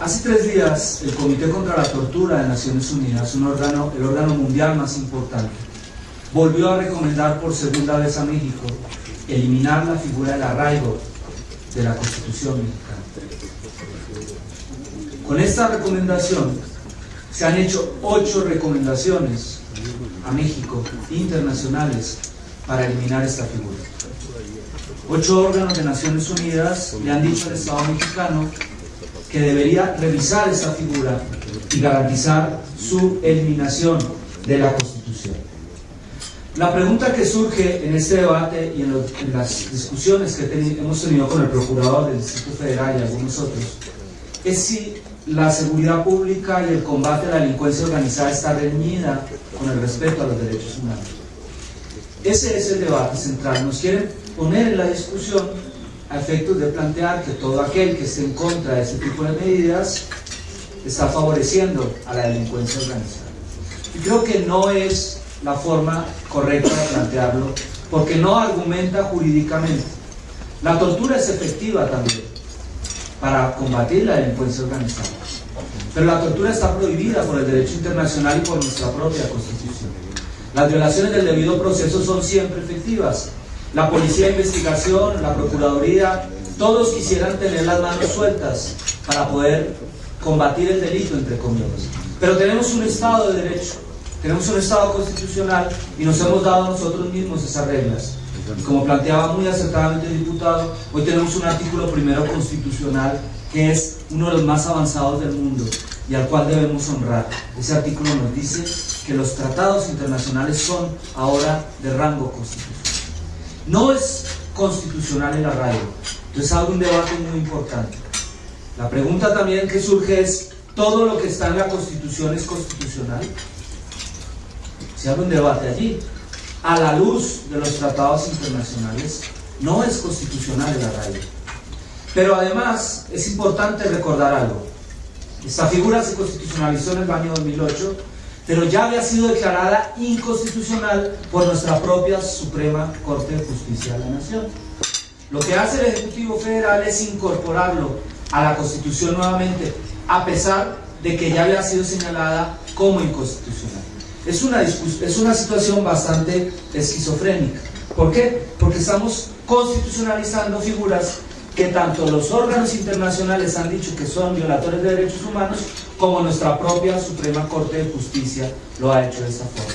Hace tres días, el Comité contra la Tortura de Naciones Unidas, un órgano, el órgano mundial más importante, volvió a recomendar por segunda vez a México eliminar la figura del arraigo de la Constitución mexicana. Con esta recomendación se han hecho ocho recomendaciones a México internacionales para eliminar esta figura. Ocho órganos de Naciones Unidas le han dicho al Estado mexicano que debería revisar esta figura y garantizar su eliminación de la Constitución. La pregunta que surge en este debate y en, las discusiones que hemos tenido con el Procurador del Distrito Federal y algunos otros, es si la seguridad pública y el combate a la delincuencia organizada está reñida con el respeto a los derechos humanos. Ese es el debate central. Nos quieren poner en la discusión a efectos de plantear que todo aquel que esté en contra de ese tipo de medidas está favoreciendo a la delincuencia organizada. Y creo que no es la forma correcta de plantearlo, porque no argumenta jurídicamente. La tortura es efectiva también para combatir la delincuencia organizada. Pero la tortura está prohibida por el derecho internacional y por nuestra propia constitución. Las violaciones del debido proceso son siempre efectivas. La policía de investigación, la procuraduría, todos quisieran tener las manos sueltas para poder combatir el delito, entre comillas. Pero tenemos un Estado de Derecho, tenemos un Estado constitucional y nos hemos dado nosotros mismos esas reglas. como planteaba muy acertadamente el diputado, hoy tenemos un artículo primero constitucional que es uno de los más avanzados del mundo y al cual debemos honrar. Ese artículo nos dice que los tratados internacionales son ahora de rango constitucional. No es constitucional el arraigo, entonces hay un debate muy importante. La pregunta también que surge es, ¿todo lo que está en la Constitución es constitucional? Se abre un debate allí. A la luz de los tratados internacionales, no es constitucional el arraigo. Pero además es importante recordar algo. Esta figura se constitucionalizó en el año 2008, pero ya había sido declarada inconstitucional por nuestra propia Suprema Corte de Justicia de la Nación. Lo que hace el Ejecutivo Federal es incorporarlo a la Constitución nuevamente, a pesar de que ya había sido señalada como inconstitucional. Es una, es una situación bastante esquizofrénica. ¿Por qué? Porque estamos constitucionalizando figuras que tanto los órganos internacionales han dicho que son violadores de derechos humanos, como nuestra propia Suprema Corte de Justicia lo ha hecho de esta forma.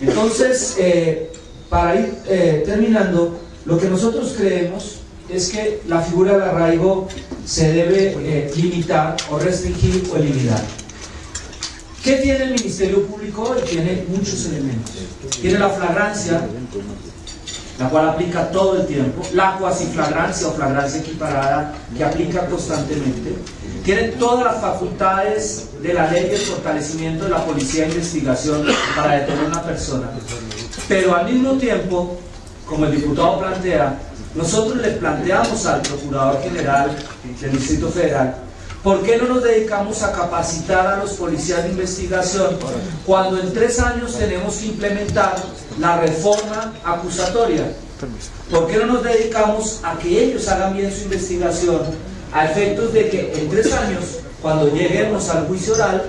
Entonces, eh, para ir eh, terminando, lo que nosotros creemos es que la figura de arraigo se debe eh, limitar o restringir o eliminar. ¿Qué tiene el Ministerio Público? Tiene muchos elementos. Tiene la flagrancia, la cual aplica todo el tiempo, la cuasiflagrancia o flagrancia equiparada que aplica constantemente, tiene todas las facultades de la ley de fortalecimiento de la policía de investigación para detener a una persona, pero al mismo tiempo, como el diputado plantea, nosotros le planteamos al Procurador General del Distrito Federal ¿Por qué no nos dedicamos a capacitar a los policías de investigación cuando en tres años tenemos que implementar la reforma acusatoria? ¿Por qué no nos dedicamos a que ellos hagan bien su investigación a efectos de que en tres años, cuando lleguemos al juicio oral,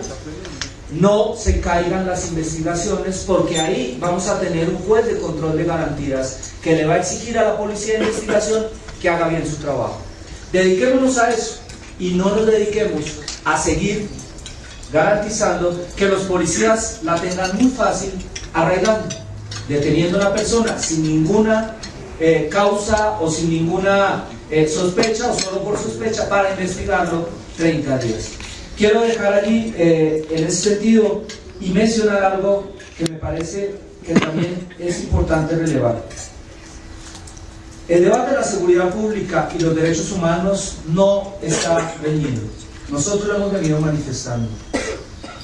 no se caigan las investigaciones porque ahí vamos a tener un juez de control de garantías que le va a exigir a la policía de investigación que haga bien su trabajo. Dediquémonos a eso y no nos dediquemos a seguir garantizando que los policías la tengan muy fácil arreglando, deteniendo a una persona sin ninguna eh, causa o sin ninguna eh, sospecha o solo por sospecha para investigarlo 30 días. Quiero dejar allí eh, en ese sentido y mencionar algo que me parece que también es importante relevar. El debate de la seguridad pública y los derechos humanos no está venido. Nosotros lo hemos venido manifestando.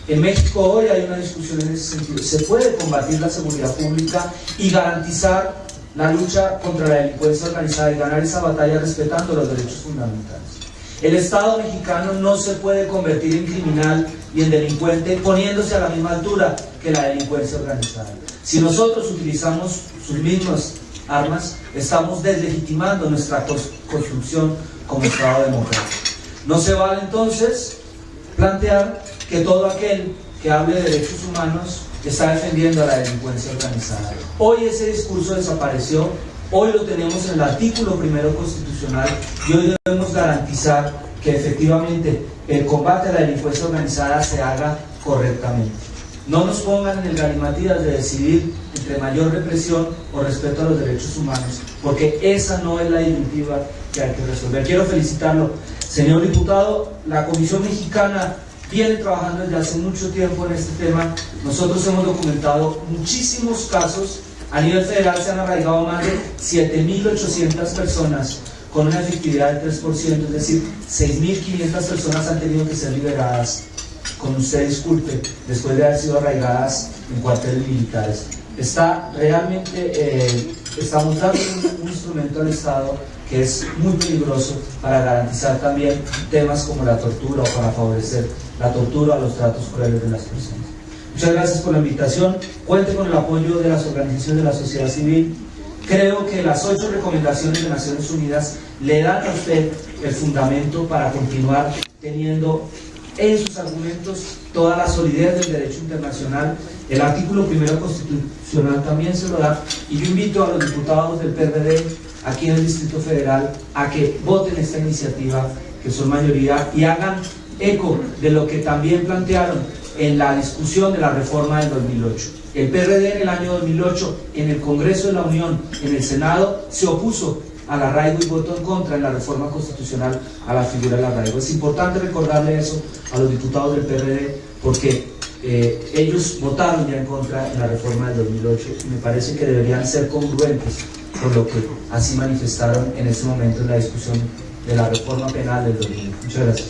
En México hoy hay una discusión en ese sentido. Se puede combatir la seguridad pública y garantizar la lucha contra la delincuencia organizada y ganar esa batalla respetando los derechos fundamentales. El Estado mexicano no se puede convertir en criminal y en delincuente poniéndose a la misma altura que la delincuencia organizada. Si nosotros utilizamos sus mismas armas, estamos deslegitimando nuestra construcción como Estado democrático. No se vale entonces plantear que todo aquel que hable de derechos humanos está defendiendo a la delincuencia organizada. Hoy ese discurso desapareció, hoy lo tenemos en el artículo primero constitucional y hoy debemos garantizar que efectivamente el combate a la delincuencia organizada se haga correctamente. No nos pongan en el galimatías de decidir entre mayor represión o respeto a los derechos humanos, porque esa no es la disyuntiva que hay que resolver. Quiero felicitarlo, señor diputado. La Comisión Mexicana viene trabajando desde hace mucho tiempo en este tema. Nosotros hemos documentado muchísimos casos. A nivel federal se han arraigado más de 7.800 personas con una efectividad del 3%, es decir, 6.500 personas han tenido que ser liberadas, con usted disculpe, después de haber sido arraigadas en cuarteles militares. Está realmente, eh, estamos dando un, un instrumento al Estado que es muy peligroso para garantizar también temas como la tortura o para favorecer la tortura o los tratos crueles de las personas. Muchas gracias por la invitación. Cuente con el apoyo de las organizaciones de la sociedad civil. Creo que las ocho recomendaciones de Naciones Unidas le dan a usted el fundamento para continuar teniendo en sus argumentos toda la solidez del derecho internacional. El artículo primero constitucional también se lo da. Y yo invito a los diputados del PRD aquí en el Distrito Federal a que voten esta iniciativa, que son mayoría, y hagan eco de lo que también plantearon en la discusión de la reforma del 2008. El PRD en el año 2008, en el Congreso de la Unión, en el Senado, se opuso al arraigo y votó en contra en la reforma constitucional a la figura del arraigo. Es importante recordarle eso a los diputados del PRD porque eh, ellos votaron ya en contra en la reforma del 2008 y me parece que deberían ser congruentes con lo que así manifestaron en ese momento en la discusión de la reforma penal del 2008. Muchas gracias.